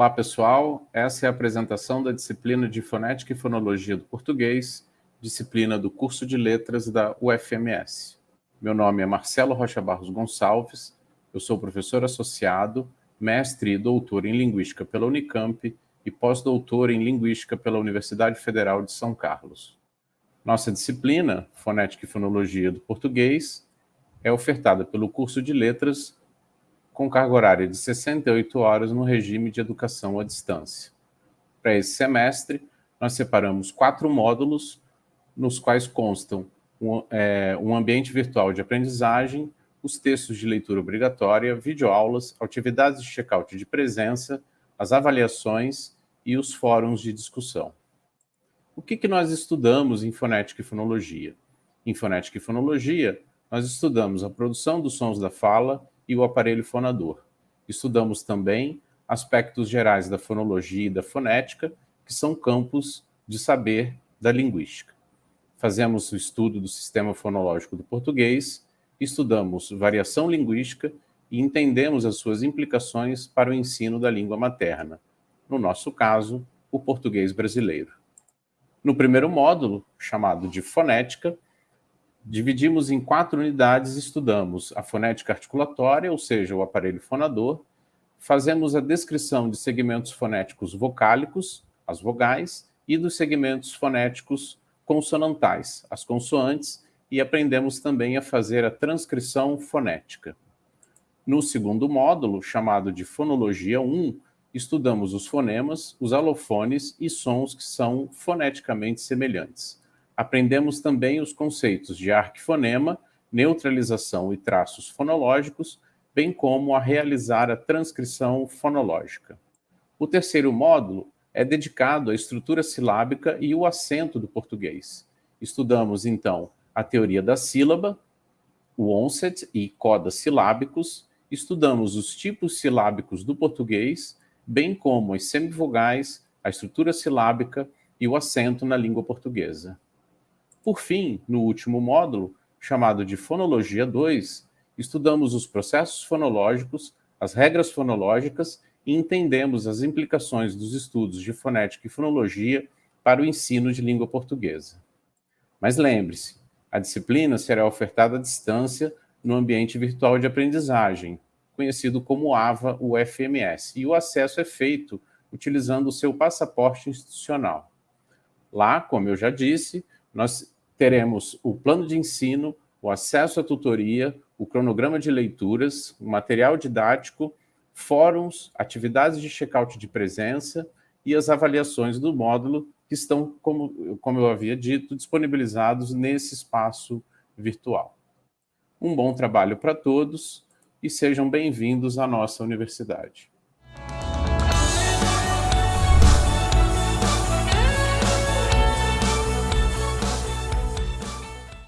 Olá, pessoal. Essa é a apresentação da disciplina de Fonética e Fonologia do Português, disciplina do curso de Letras da UFMS. Meu nome é Marcelo Rocha Barros Gonçalves, eu sou professor associado, mestre e doutor em Linguística pela Unicamp e pós-doutor em Linguística pela Universidade Federal de São Carlos. Nossa disciplina, Fonética e Fonologia do Português, é ofertada pelo curso de Letras com carga horária de 68 horas no regime de educação à distância. Para esse semestre, nós separamos quatro módulos, nos quais constam um, é, um ambiente virtual de aprendizagem, os textos de leitura obrigatória, videoaulas, atividades de check-out de presença, as avaliações e os fóruns de discussão. O que, que nós estudamos em fonética e fonologia? Em fonética e fonologia, nós estudamos a produção dos sons da fala e o aparelho fonador. Estudamos também aspectos gerais da fonologia e da fonética, que são campos de saber da linguística. Fazemos o estudo do sistema fonológico do português, estudamos variação linguística e entendemos as suas implicações para o ensino da língua materna, no nosso caso, o português brasileiro. No primeiro módulo, chamado de fonética, Dividimos em quatro unidades e estudamos a fonética articulatória, ou seja, o aparelho fonador, fazemos a descrição de segmentos fonéticos vocálicos, as vogais, e dos segmentos fonéticos consonantais, as consoantes, e aprendemos também a fazer a transcrição fonética. No segundo módulo, chamado de Fonologia 1, estudamos os fonemas, os alofones e sons que são foneticamente semelhantes aprendemos também os conceitos de arquifonema, neutralização e traços fonológicos, bem como a realizar a transcrição fonológica. O terceiro módulo é dedicado à estrutura silábica e o acento do português. Estudamos, então, a teoria da sílaba, o onset e codas silábicos, estudamos os tipos silábicos do português, bem como as semivogais, a estrutura silábica e o acento na língua portuguesa. Por fim, no último módulo, chamado de Fonologia 2, estudamos os processos fonológicos, as regras fonológicas e entendemos as implicações dos estudos de fonética e fonologia para o ensino de língua portuguesa. Mas lembre-se, a disciplina será ofertada à distância no ambiente virtual de aprendizagem, conhecido como AVA UFMS, e o acesso é feito utilizando o seu passaporte institucional. Lá, como eu já disse, nós teremos o plano de ensino, o acesso à tutoria, o cronograma de leituras, o material didático, fóruns, atividades de check-out de presença e as avaliações do módulo que estão, como, como eu havia dito, disponibilizados nesse espaço virtual. Um bom trabalho para todos e sejam bem-vindos à nossa universidade.